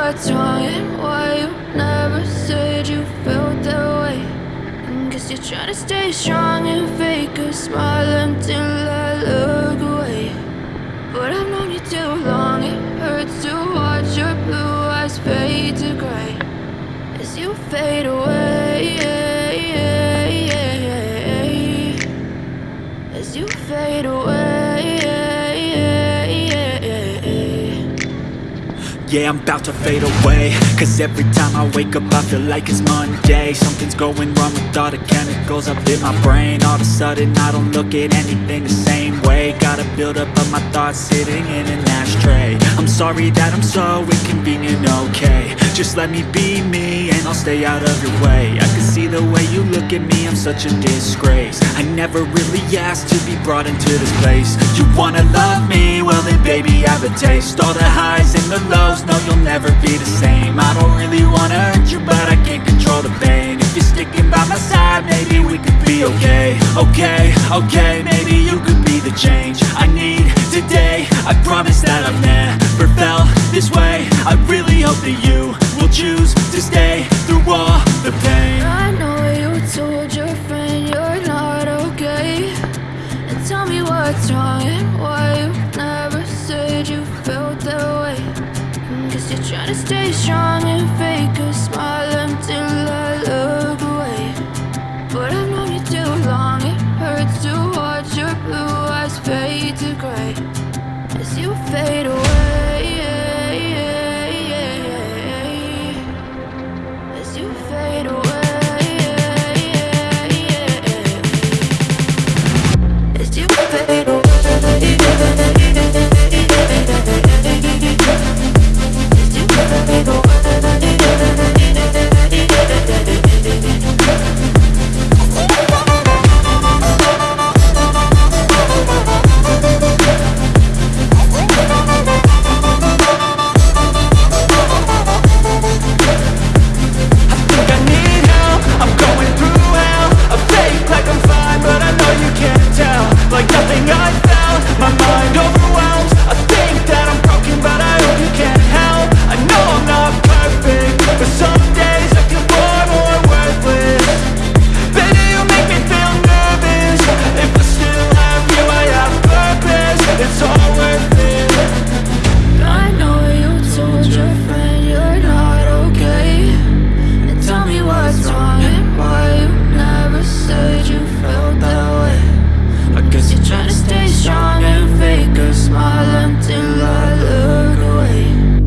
what's wrong and why you never said you felt that way. And guess you're trying to stay strong and fake a smile until I look away. But I've known you too long, it hurts to watch your blue eyes fade to gray as you fade away. As you fade away. Yeah, I'm about to fade away. Cause every time I wake up I feel like it's Monday. Something's going wrong with all the chemicals up in my brain. All of a sudden I don't look at anything the same way. Got a buildup of my thoughts sitting in an ashtray. I'm sorry that I'm so inconvenient, okay. Just let me be me and I'll stay out of your way. I can see the way you look at me, I'm such a disgrace. I never really asked to be brought into this place. You wanna love me? Well then baby I have a taste. All the highs the lows, no you'll never be the same. I don't really wanna hurt you but I can't control the pain. If you're sticking by my side, maybe we could be okay. Okay, okay, maybe you could be the change I need today. I promise stay strong and fake a smile